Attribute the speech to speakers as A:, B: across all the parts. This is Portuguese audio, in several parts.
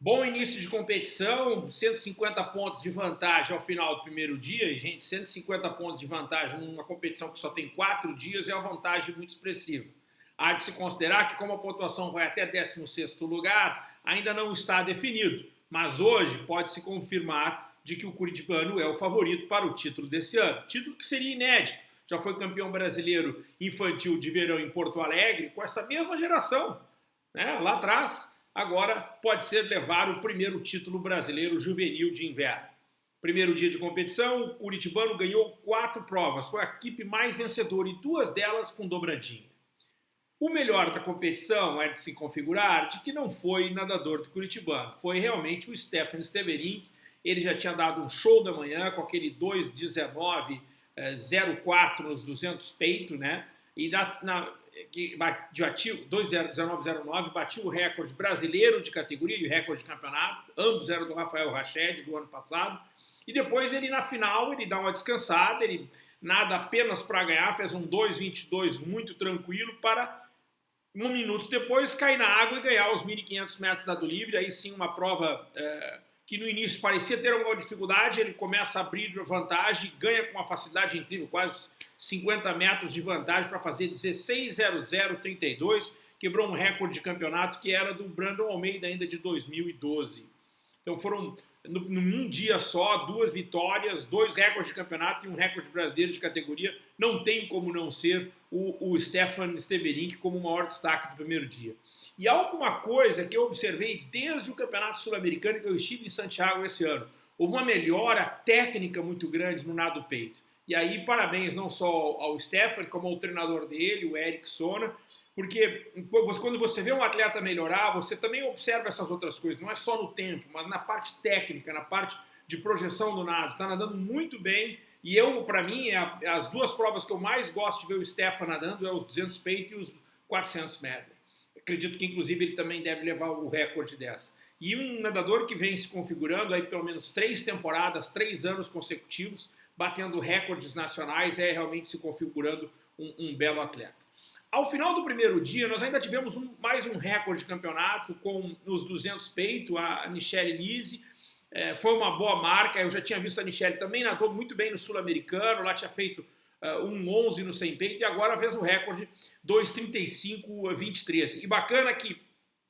A: Bom início de competição, 150 pontos de vantagem ao final do primeiro dia. E, gente, 150 pontos de vantagem numa competição que só tem quatro dias é uma vantagem muito expressiva. Há de se considerar que como a pontuação vai até 16º lugar, ainda não está definido. Mas hoje pode-se confirmar de que o Curitibano é o favorito para o título desse ano. Título que seria inédito. Já foi campeão brasileiro infantil de verão em Porto Alegre com essa mesma geração, né, lá atrás agora pode ser levar o primeiro título brasileiro juvenil de inverno. Primeiro dia de competição, o Curitibano ganhou quatro provas, foi a equipe mais vencedora e duas delas com dobradinha. O melhor da competição é de se configurar de que não foi nadador do Curitibano, foi realmente o Stefan Steverink. Ele já tinha dado um show da manhã com aquele 2,19,04 eh, nos 200 peito, né? E na, na, que batiu 2,1909, batiu o recorde brasileiro de categoria e o recorde de campeonato, ambos eram do Rafael Rached do ano passado. E depois ele na final, ele dá uma descansada, ele nada apenas para ganhar, fez um 2,22 muito tranquilo para um minutos depois cair na água e ganhar os 1.500 metros da do livre, aí sim uma prova é, que no início parecia ter alguma dificuldade, ele começa a abrir vantagem, ganha com uma facilidade incrível, quase 50 metros de vantagem para fazer 16.0032, quebrou um recorde de campeonato que era do Brandon Almeida ainda de 2012. Então foram, num dia só, duas vitórias, dois recordes de campeonato e um recorde brasileiro de categoria. Não tem como não ser o, o Stefan Steverink como o maior destaque do primeiro dia. E alguma coisa que eu observei desde o Campeonato Sul-Americano que eu estive em Santiago esse ano. Houve uma melhora técnica muito grande no nado peito. E aí, parabéns não só ao Stefan, como ao treinador dele, o Eric Sona, porque quando você vê um atleta melhorar, você também observa essas outras coisas, não é só no tempo, mas na parte técnica, na parte de projeção do nado. Está nadando muito bem, e eu, para mim, é as duas provas que eu mais gosto de ver o Stefan nadando é os 200 peito e os 400 metros. Acredito que, inclusive, ele também deve levar o recorde dessa. E um nadador que vem se configurando aí pelo menos três temporadas, três anos consecutivos, batendo recordes nacionais, é realmente se configurando um, um belo atleta. Ao final do primeiro dia, nós ainda tivemos um, mais um recorde de campeonato com nos 200 peito, a Michelle Lise, é, foi uma boa marca, eu já tinha visto a Michelle também, nadou muito bem no Sul-Americano, lá tinha feito uh, um 11 no 100 peito e agora fez o recorde 2,35,23. E bacana que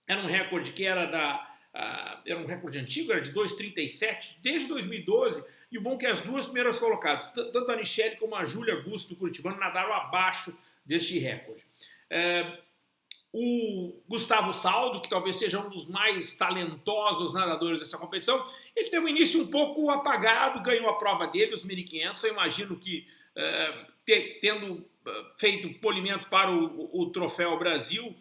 A: era um recorde que era da... Uh, era um recorde antigo, era de 2,37, desde 2012, e o bom é que as duas primeiras colocadas, tanto a Michelle como a Júlia Augusto do Curitibano, nadaram abaixo deste recorde. É, o Gustavo Saldo, que talvez seja um dos mais talentosos nadadores dessa competição, ele teve um início um pouco apagado, ganhou a prova dele, os 1.500. Eu imagino que, é, tendo é, feito polimento para o, o Troféu Brasil,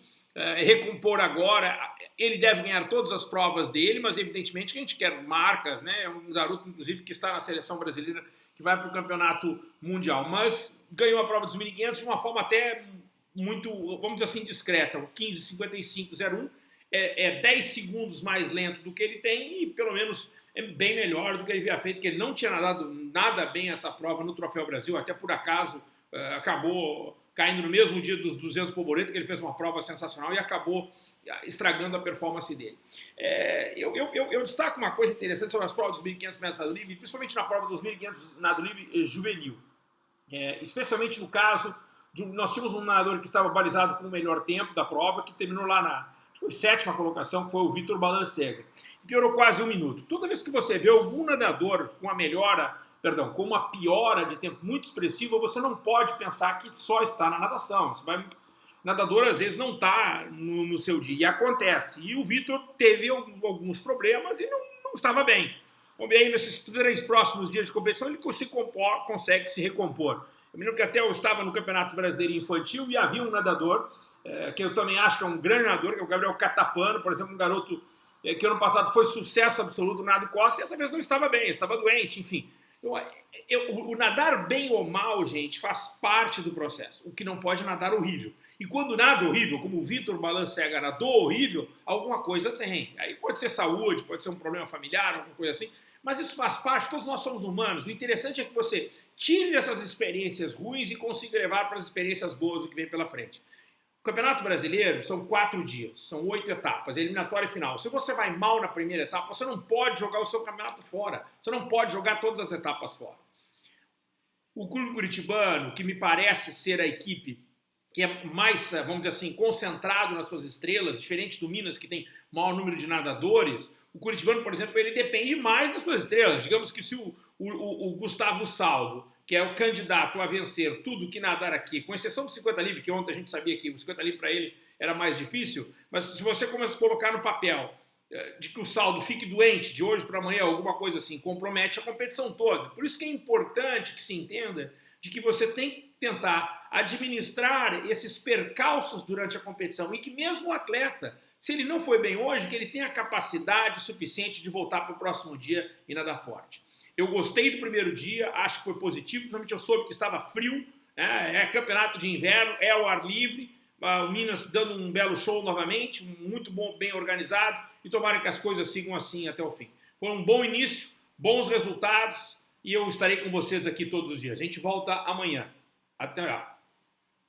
A: recompor agora. Ele deve ganhar todas as provas dele, mas evidentemente que a gente quer marcas, né? É um garoto, inclusive, que está na seleção brasileira, que vai para o campeonato mundial. Mas ganhou a prova dos 1.500 de uma forma até muito, vamos dizer assim, discreta. O 15,55,01 é, é 10 segundos mais lento do que ele tem e pelo menos é bem melhor do que ele havia feito, que ele não tinha nadado nada bem essa prova no Troféu Brasil, até por acaso uh, acabou caindo no mesmo dia dos 200 Poboreta, que ele fez uma prova sensacional e acabou ah, estragando a performance dele. É, eu, eu, eu, destaco uma coisa interessante sobre as provas dos 1.500 metros nado livre, principalmente na prova dos 1.500 nado livre eh, juvenil. É, especialmente no caso, de, nós tínhamos um nadador que estava balizado com o melhor tempo da prova, que terminou lá na foi sétima colocação, que foi o Vitor Balancega. Piorou quase um minuto. Toda vez que você vê algum nadador com a melhora perdão, com uma piora de tempo muito expressiva, você não pode pensar que só está na natação. Você vai, nadador às vezes não está no, no, seu dia, e acontece. E o Vitor teve alguns problemas e não, não estava bem. Vamos ver aí nesses três próximos dias de competição ele se compor, consegue se recompor. Eu me lembro que até eu estava no Campeonato Brasileiro Infantil e havia um nadador, é, que eu também acho que é um grande nadador, que é o Gabriel Catapano, por exemplo, um garoto é, que ano passado foi sucesso absoluto nado costa, e essa vez não estava bem, estava doente, enfim. Eu, o nadar bem ou mal, gente, faz parte do processo. O que não pode é nadar horrível. E quando nada horrível, como o Vitor Balancega nadou horrível, alguma coisa tem. Aí pode ser saúde, pode ser um problema familiar, alguma coisa assim. Mas isso faz parte, todos nós somos humanos. O interessante é que você tire essas experiências ruins e consiga levar para as experiências boas o que vem pela frente. Campeonato Brasileiro são quatro dias, são oito etapas, eliminatória e final. Se você vai mal na primeira etapa, você não pode jogar o seu campeonato fora. Você não pode jogar todas as etapas fora. O clube curitibano, que me parece ser a equipe que é mais, vamos dizer assim, concentrado nas suas estrelas, diferente do Minas, que tem maior número de nadadores, o Curitibano, por exemplo, ele depende mais das suas estrelas. Digamos que se o, o, o Gustavo Saldo, que é o candidato a vencer tudo que nadar aqui, com exceção do 50 livre, que ontem a gente sabia que o 50 livre para ele era mais difícil, mas se você começa a colocar no papel eh, de que o saldo fique doente de hoje para amanhã, alguma coisa assim, compromete a competição toda. Por isso que é importante que se entenda de que você tem que tentar administrar esses percalços durante a competição e que mesmo o atleta, se ele não foi bem hoje, que ele tenha capacidade suficiente de voltar para o próximo dia e nadar forte. Eu gostei do primeiro dia, acho que foi positivo, principalmente eu soube que estava frio, né? é campeonato de inverno, é ao ar livre, o Minas dando um belo show novamente, muito bom, bem organizado, e tomara que as coisas sigam assim até o fim. Foi um bom início, bons resultados, e eu estarei com vocês aqui todos os dias. A gente volta amanhã. Até lá.